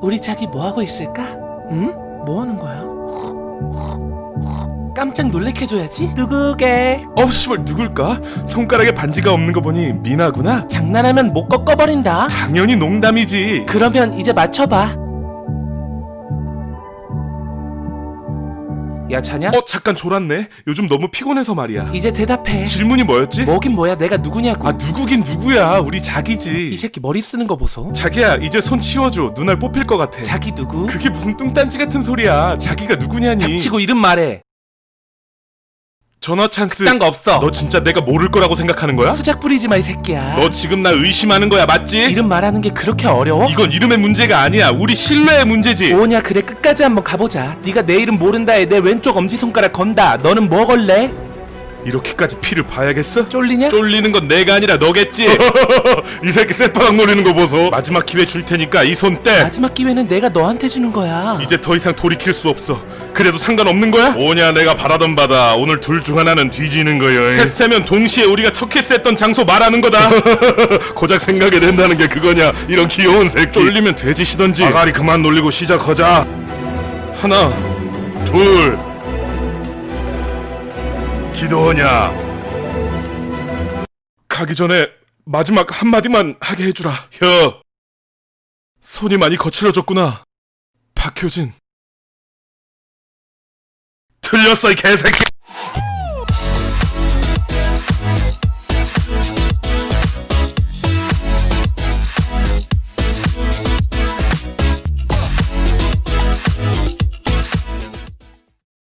우리 자기 뭐 하고 있을까? 응? 뭐 하는 거야? 깜짝 놀래켜줘야지. 누구게? 어 씨발 누굴까? 손가락에 반지가 없는 거 보니 미나구나? 장난하면 못 꺾어버린다. 당연히 농담이지 그러면 이제 맞춰봐. 야 자냐? 어 잠깐 졸았네 요즘 너무 피곤해서 말이야 이제 대답해. 질문이 뭐였지? 뭐긴 뭐야 내가 누구냐고. 아 누구긴 누구야 우리 이 자기지 새끼 머리 쓰는 거 보소. 자기야 이제 손 치워줘 눈알 뽑힐 것 같아 자기 누구? 그게 무슨 뚱딴지 같은 소리야 자기가 누구냐니 닥치고 이름 말해. 전화 찬스 딴거 없어. 너 진짜 내가 모를 거라고 생각하는 거야? 수작 부리지 마 이 새끼야. 너 지금 나 의심하는 거야 맞지? 이름 말하는 게 그렇게 어려워? 이건 이름의 문제가 아니야 우리 신뢰의 문제지 뭐냐 그래 끝까지 한번 가보자. 네가 내 이름 모른다에 내 왼쪽 엄지 손가락 건다. 너는 뭐 걸래? 이렇게까지 피를 봐야겠어? 쫄리냐? 쫄리는 건 내가 아니라 너겠지. 이 새끼 쇠바닥 노리는 거 보소. 마지막 기회 줄 테니까 이 손 떼. 마지막 기회는 내가 너한테 주는 거야. 이제 더 이상 돌이킬 수 없어. 그래도 상관없는 거야? 뭐냐 내가 바라던 바다. 오늘 둘 중 하나는 뒤지는 거여 셋 세면 동시에 우리가 첫 키스했던 장소 말하는 거다. 고작 생각이 된다는 게 그거냐. 이런 귀여운 새끼. 쫄리면 돼지시던지. 아가리 그만 놀리고 시작하자. 하나 둘 기도하냐? 가기 전에 마지막 한마디만 하게 해주라. 혀! 손이 많이 거칠어졌구나. 박효진. 틀렸어 이 개새끼